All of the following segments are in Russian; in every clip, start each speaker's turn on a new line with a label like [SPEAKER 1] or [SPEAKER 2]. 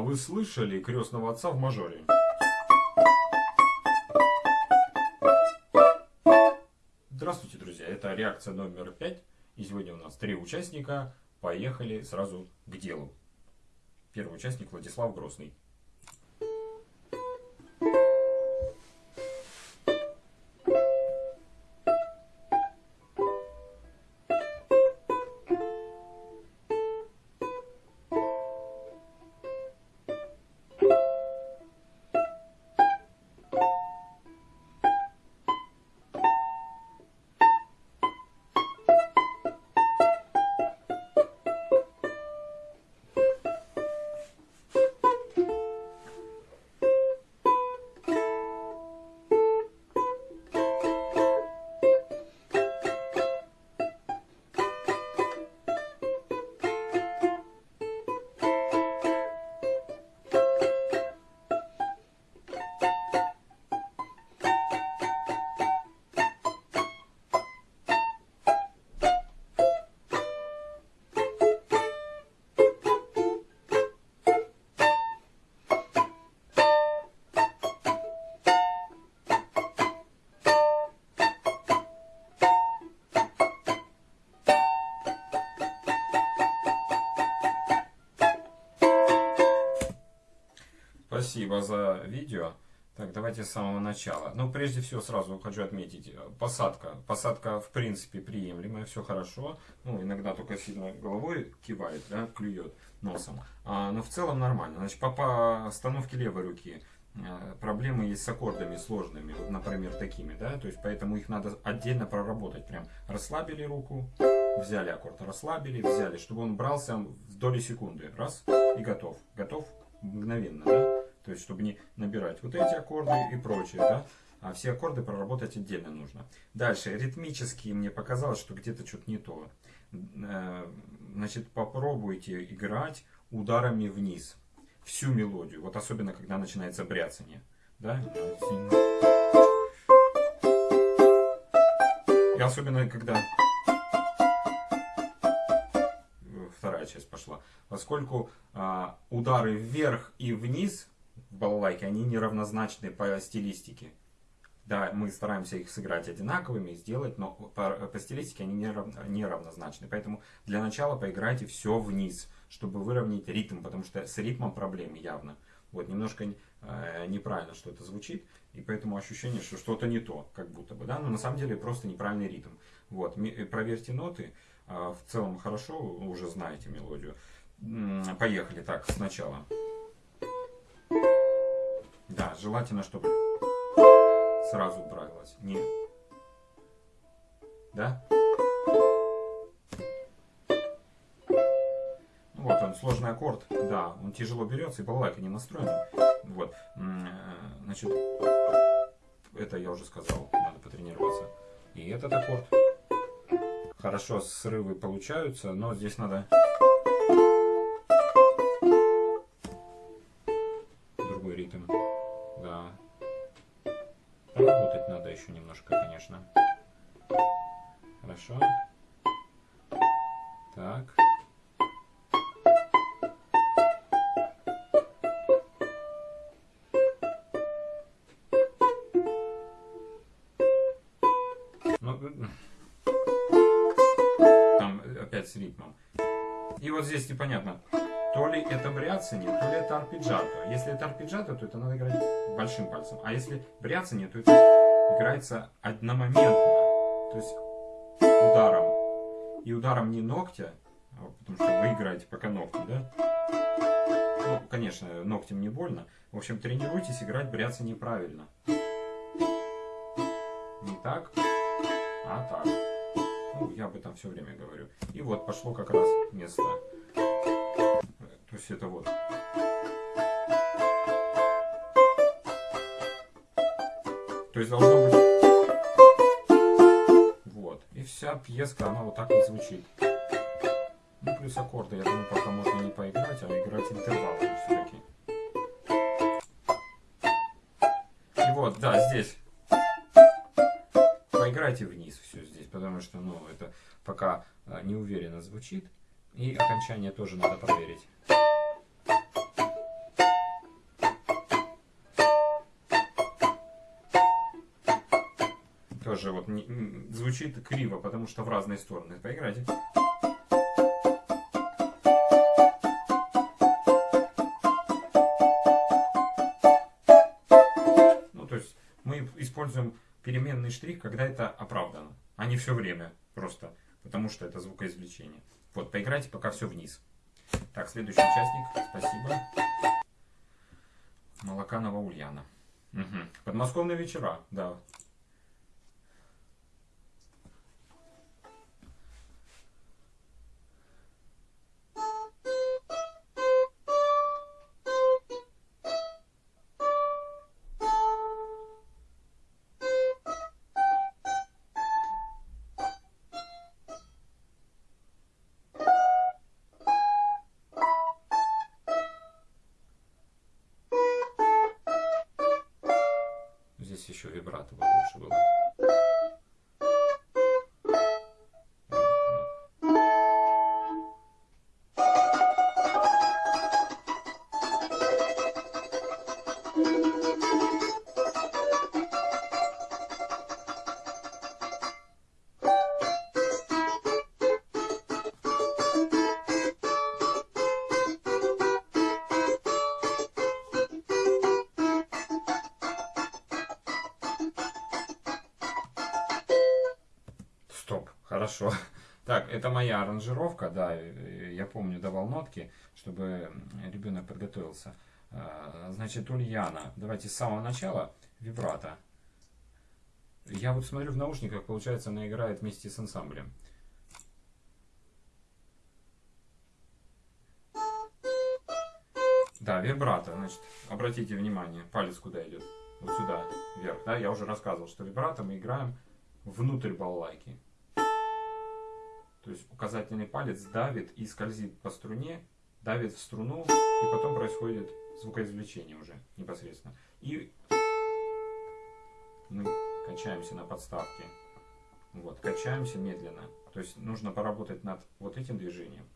[SPEAKER 1] Вы слышали крестного отца в мажоре? Здравствуйте, друзья! Это реакция номер пять. И сегодня у нас три участника. Поехали сразу к делу. Первый участник Владислав Грозный. Спасибо за видео. Так, давайте с самого начала. Ну, прежде всего, сразу хочу отметить, э, посадка. Посадка, в принципе, приемлемая, все хорошо. Ну, иногда только сильно головой кивает, да, клюет носом. А, но в целом нормально. Значит, по постановке левой руки э, проблемы есть с аккордами сложными, вот, например, такими, да, то есть поэтому их надо отдельно проработать. Прям расслабили руку, взяли аккорд, расслабили, взяли, чтобы он брался в доли секунды. Раз, и готов. Готов мгновенно, да? То есть, чтобы не набирать вот эти аккорды и прочее, да? А все аккорды проработать отдельно нужно. Дальше, ритмически мне показалось, что где-то что-то не то. Э, значит, попробуйте играть ударами вниз. Всю мелодию. Вот особенно, когда начинается бряцание. Да? И особенно, когда вторая часть пошла. Поскольку а, удары вверх и вниз в балалайке, они неравнозначны по стилистике. Да, мы стараемся их сыграть одинаковыми, сделать, но по, по стилистике они неравнозначны. Поэтому для начала поиграйте все вниз, чтобы выровнять ритм, потому что с ритмом проблемы явно. Вот, немножко э, неправильно что-то звучит, и поэтому ощущение, что что-то не то, как будто бы, да, но на самом деле просто неправильный ритм. Вот, проверьте ноты, э, в целом хорошо, уже знаете мелодию. Поехали так, сначала. Да, желательно, чтобы сразу бралось. Не. Да? Ну вот он, сложный аккорд. Да, он тяжело берется, и балалайка не настроена. Вот. Э, значит, это я уже сказал, надо потренироваться. И этот аккорд. Хорошо срывы получаются, но здесь надо еще немножко, конечно. Хорошо. Так. Ну, там с ритмом. И вот здесь непонятно, то ли это бряцание, то ли это арпеджиато. Если это арпеджиато, то это надо играть большим пальцем. А если бряцание, то это играется одномоментно, то есть ударом. И ударом не ногтя, а потому что вы играете пока ногти, да? Ну, конечно, ногтем не больно. В общем, тренируйтесь играть бряться неправильно. Не так, а так. Ну, я об этом все время говорю. И вот пошло как раз место. То есть это вот. Есть должно быть... Вот. И вся пьеска, она вот так вот звучит. Ну, плюс аккорды, я думаю, пока можно не поиграть, а играть интервалы все-таки. И вот, да, здесь. Поиграйте вниз все здесь, потому что, ну, это пока а, неуверенно звучит. И окончание тоже надо проверить. Тоже вот не, звучит криво, потому что в разные стороны. Поиграйте. Ну, то есть мы используем переменный штрих, когда это оправдано, а не все время просто, потому что это звукоизвлечение. Вот, поиграйте пока все вниз. Так, следующий участник. Спасибо. Молоканова Ульяна. Угу. Подмосковные вечера, да. Хорошо. Так, это моя аранжировка, да, я помню, давал нотки, чтобы ребенок подготовился. А, значит, Ульяна, давайте с самого начала вибрато. Я вот смотрю в наушниках, получается, она играет вместе с ансамблем. Да, вибрато, значит, обратите внимание, палец куда идет? Вот сюда, вверх, да, я уже рассказывал, что вибрато мы играем внутрь балалайки. То есть указательный палец давит и скользит по струне, давит в струну, и потом происходит звукоизвлечение уже непосредственно. И мы качаемся на подставке. Вот, качаемся медленно. То есть нужно поработать над вот этим движением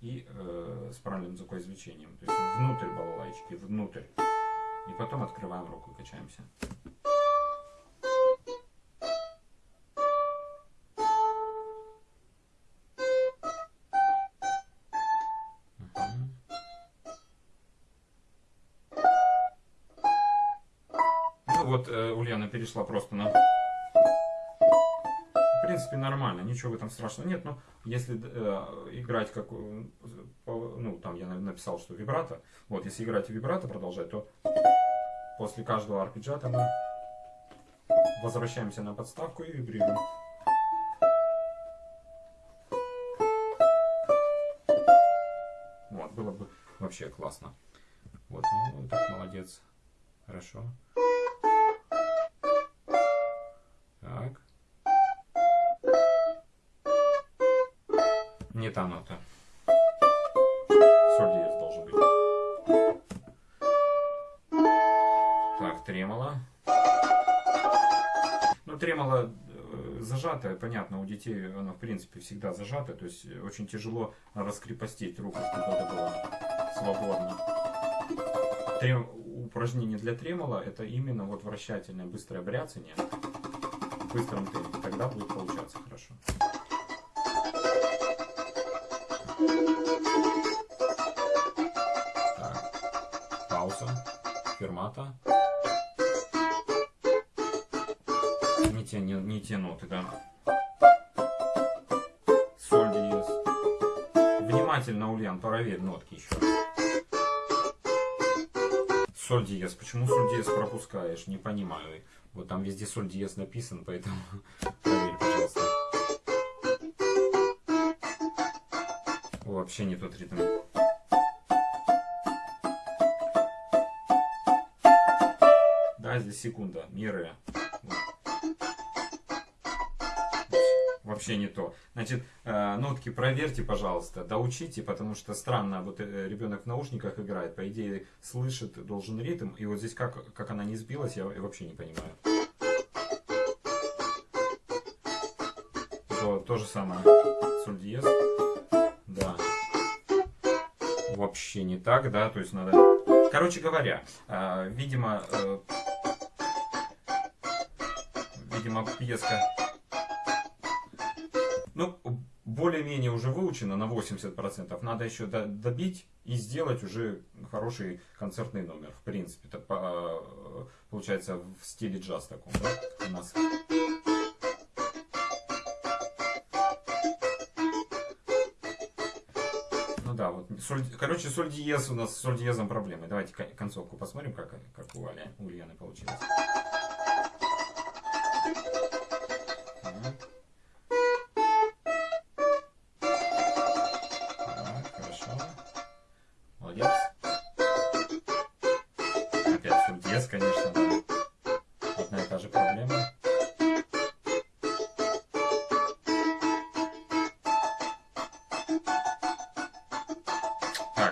[SPEAKER 1] и э, с правильным звукоизвлечением. То есть внутрь балалайчики, внутрь. И потом открываем руку и качаемся. Вот э, Ульяна перешла просто на... В принципе, нормально, ничего в этом страшного нет, но если э, играть как... Э, ну, там я написал, что вибрато. Вот, если играть вибрато, продолжать, то после каждого арпеджиата мы возвращаемся на подставку и вибрируем. Вот, было бы вообще классно. Вот, ну, так, молодец. Хорошо. Не та нота. Соль диез должен быть. Так, тремоло. Ну, тремоло э, зажатое, понятно, у детей оно в принципе всегда зажатое, то есть очень тяжело раскрепостить руку, чтобы это было свободно. Трем... Упражнение для тремола это именно вот вращательное быстрое бряцание в быстром темпе, тогда будет получаться хорошо. Фермата. Не те, не, не те ноты, да. Соль диез. Внимательно, Ульян, проверь нотки еще Соль диез. Почему соль диез пропускаешь? Не понимаю. Вот там везде соль диез написан, поэтому проверь, пожалуйста. вообще не тот ритм. Да, секунда, меры. Вообще не то. Значит, э, нотки проверьте, пожалуйста, доучите, потому что странно, вот э, ребенок в наушниках играет, по идее слышит, должен ритм, и вот здесь как, как она не сбилась, я вообще не понимаю. То, то же самое. Соль диез вообще не так, да, то есть надо... Короче говоря, э, видимо, видимо, пьеска ну, более-менее уже выучена на 80%. Надо еще добить и сделать уже хороший концертный номер. В принципе, это получается в стиле джаз таком, да, у нас. Ну да, вот, соль, короче, соль диез у нас с соль диезом проблемы. Давайте концовку посмотрим, как, как у Ульяны получилось.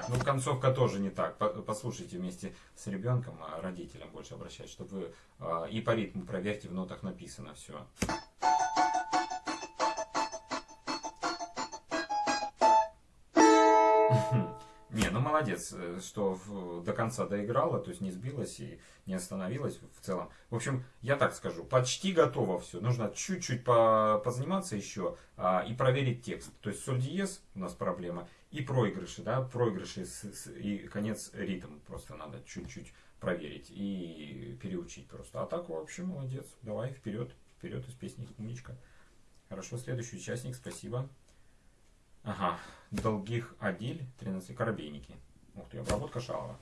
[SPEAKER 1] Ну концовка тоже не так. Послушайте вместе с ребенком, а родителям больше обращать, чтобы вы а, и по ритму проверьте, в нотах написано все. молодец, э, что в, до конца доиграла, то есть не сбилась и не остановилась в целом. В общем, я так скажу, почти готово все. Нужно чуть-чуть по, позаниматься еще а, и проверить текст. То есть соль диез у нас проблема и проигрыши, да, проигрыши с, с, и конец ритм просто надо чуть-чуть проверить и переучить просто. А так вообще молодец. Давай вперед, вперед из песни умничка. Хорошо, следующий участник, спасибо. Ага, Долгих Адиль, 13 коробейники. Ух ты, обработка шалова.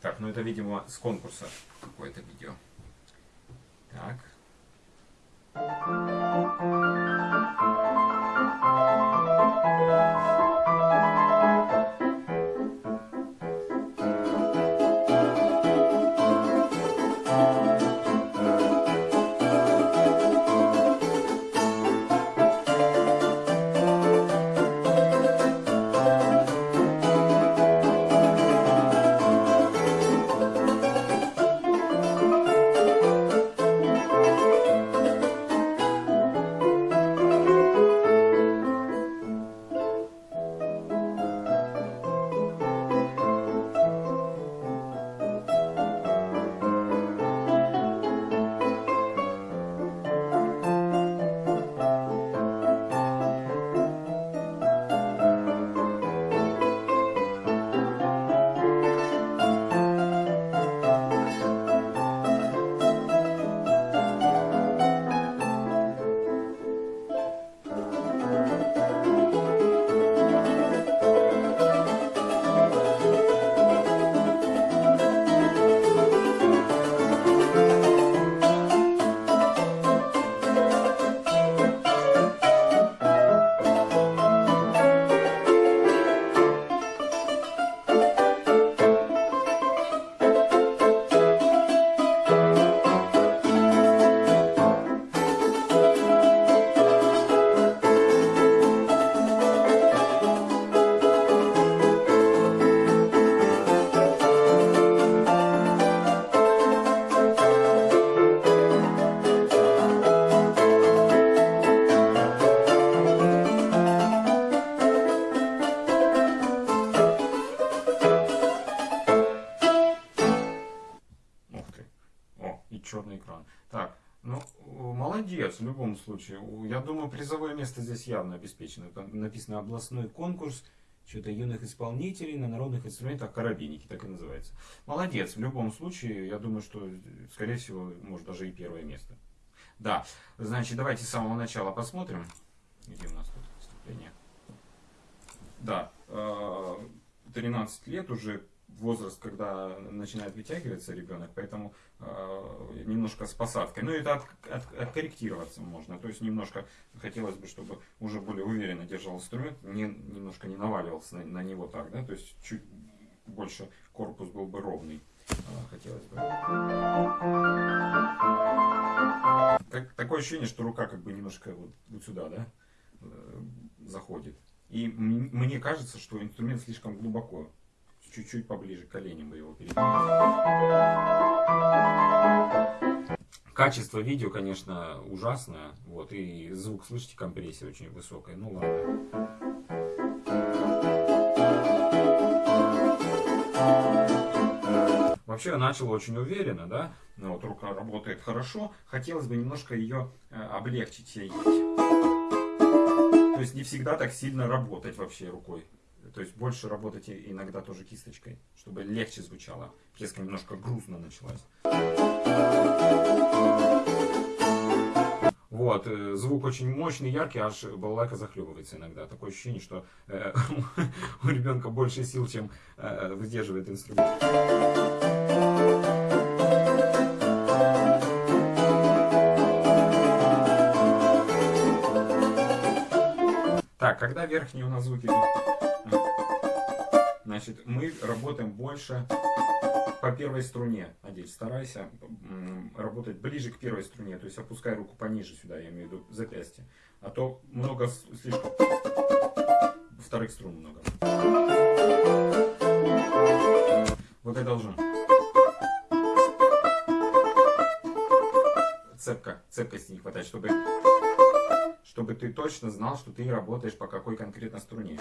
[SPEAKER 1] Так, ну это, видимо, с конкурса какое-то видео. Так. черный случае. Я думаю, призовое место здесь явно обеспечено. Там написано областной конкурс что-то юных исполнителей на народных инструментах карабиники, так и называется. Молодец, в любом случае, я думаю, что, скорее всего, может даже и первое место. Да, значит, давайте с самого начала посмотрим. Где у нас тут выступление? Да, 13 э, лет уже возраст, когда начинает вытягиваться ребенок, поэтому э, немножко с посадкой. Ну, это от, от, откорректироваться можно. То есть, немножко хотелось бы, чтобы уже более уверенно держал инструмент, не, немножко не наваливался на, на него так, да, то есть, чуть больше корпус был бы ровный. Э, хотелось бы. Так, такое ощущение, что рука как бы немножко вот, вот сюда, да, э, заходит. И мне кажется, что инструмент слишком глубоко чуть-чуть поближе к коленям его передвинуть. Качество видео, конечно, ужасное. Вот, и звук, слышите, компрессия очень высокая. Ну ладно. Вообще начал очень уверенно, да, ну, вот рука работает хорошо, хотелось бы немножко ее э, облегчить. То есть не всегда так сильно работать вообще рукой. То есть больше работать иногда тоже кисточкой, чтобы легче звучало. Песка немножко грустно началась. Вот, э, звук очень мощный, яркий, аж балалайка захлебывается иногда. Такое ощущение, что э, у ребенка больше сил, чем э, выдерживает инструмент. Так, когда верхние у нас звуки Значит, мы работаем больше по первой струне. Надеюсь, старайся работать ближе к первой струне. То есть опускай руку пониже сюда, я имею в виду запястье. А то много слишком вторых струн много. Вот я должен. Цепка, цепкости не хватает, чтобы, чтобы ты точно знал, что ты работаешь по какой конкретно струне.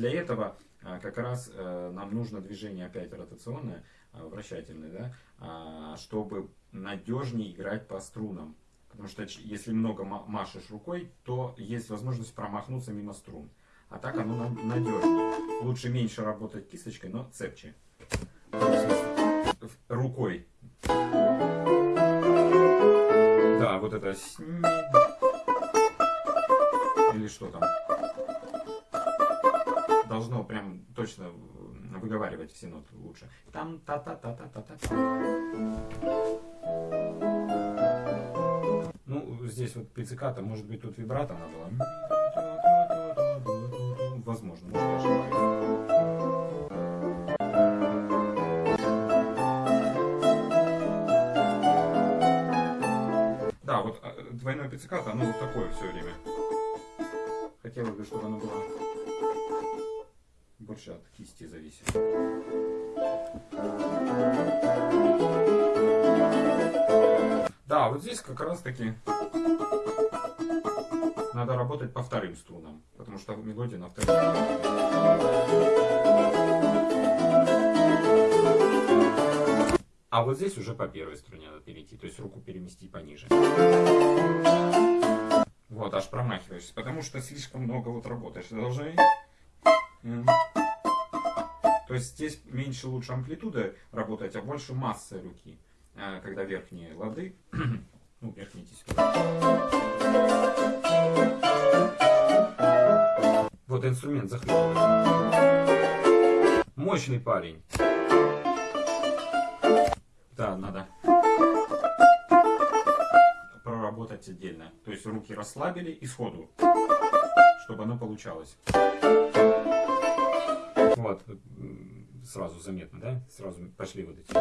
[SPEAKER 1] Для этого а, как раз э, нам нужно движение опять ротационное, а, вращательное, да, а, чтобы надежнее играть по струнам. Потому что если много машешь рукой, то есть возможность промахнуться мимо струн. А так оно надежнее. Лучше меньше работать кисточкой, но цепче. Рукой. Да, вот это или что там должно прям точно выговаривать все ноты лучше. Там та та та та та та та Ну, здесь вот пицциката, может быть, тут вибрато надо было. Возможно, может, я ошибаюсь. Да, вот а, двойное пицциката, оно вот такое все время. Хотелось бы, чтобы оно было больше от кисти зависит. Да, вот здесь как раз таки надо работать по вторым струнам, потому что мелодия на вторых А вот здесь уже по первой струне надо перейти, то есть руку перемести пониже. Вот, аж промахиваешься, потому что слишком много вот работаешь. Должны есть здесь меньше лучше амплитуда работать, а больше масса руки, а, когда верхние лады, ну верхние тесемки. Вот инструмент захлебывается. Мощный парень. Да, надо проработать отдельно. То есть руки расслабили и сходу, чтобы оно получалось. Вот, сразу заметно, да? Сразу пошли вот эти.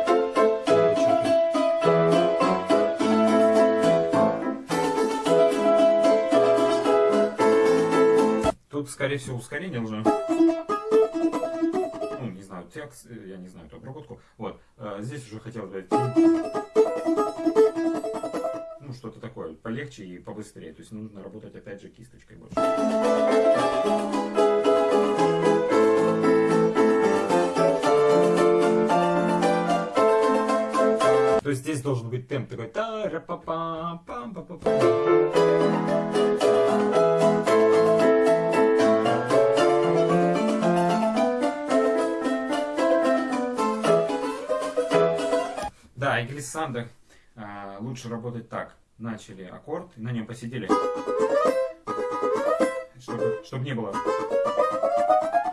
[SPEAKER 1] Тут, скорее всего, ускорение уже. Ну, не знаю, текст, я не знаю эту обработку. Вот, э, здесь уже хотелось бы ну, что-то такое полегче и побыстрее. То есть нужно работать опять же кисточкой больше. То есть здесь должен быть темп такой Да, и глиссанда а, лучше работать так. Начали аккорд, на нем посидели, чтобы, чтобы не было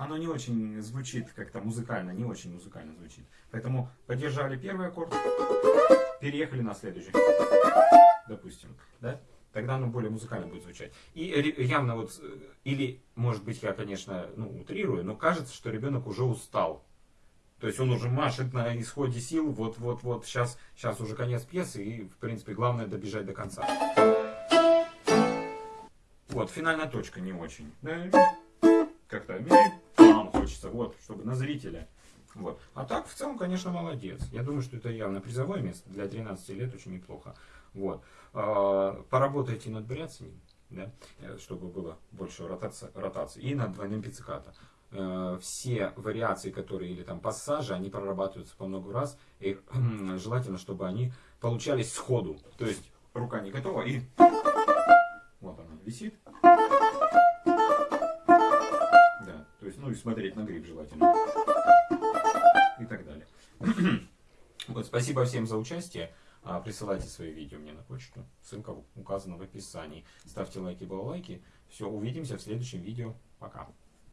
[SPEAKER 1] оно не очень звучит как-то музыкально, не очень музыкально звучит. Поэтому поддержали первый аккорд, переехали на следующий, допустим, да? Тогда оно более музыкально будет звучать. И явно вот, э, или, может быть, я, конечно, ну, утрирую, но кажется, что ребенок уже устал. То есть он уже машет на исходе сил, вот-вот-вот, сейчас, сейчас уже конец пьесы, и, в принципе, главное добежать до конца. Вот, финальная точка не очень. Как-то хочется, вот, чтобы на зрителя. Вот. А так, в целом, конечно, молодец. Я думаю, что это явно призовое место. Для 13 лет очень неплохо. Вот. А, поработайте над бряцанием, да, э, чтобы было больше ротации, ротации и над двойным пиццикато.
[SPEAKER 2] э, все вариации, которые, или там пассажи, они прорабатываются по много раз, и желательно, чтобы они получались сходу. То есть рука не готова, и вот она висит. И смотреть на гриф желательно. И так далее. Вот, спасибо всем за участие. А, присылайте свои видео мне на почту. Ссылка указана в описании. Ставьте лайки, балалайки. Все, увидимся в следующем видео. Пока.